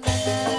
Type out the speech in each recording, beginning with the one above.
Thank you.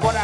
Por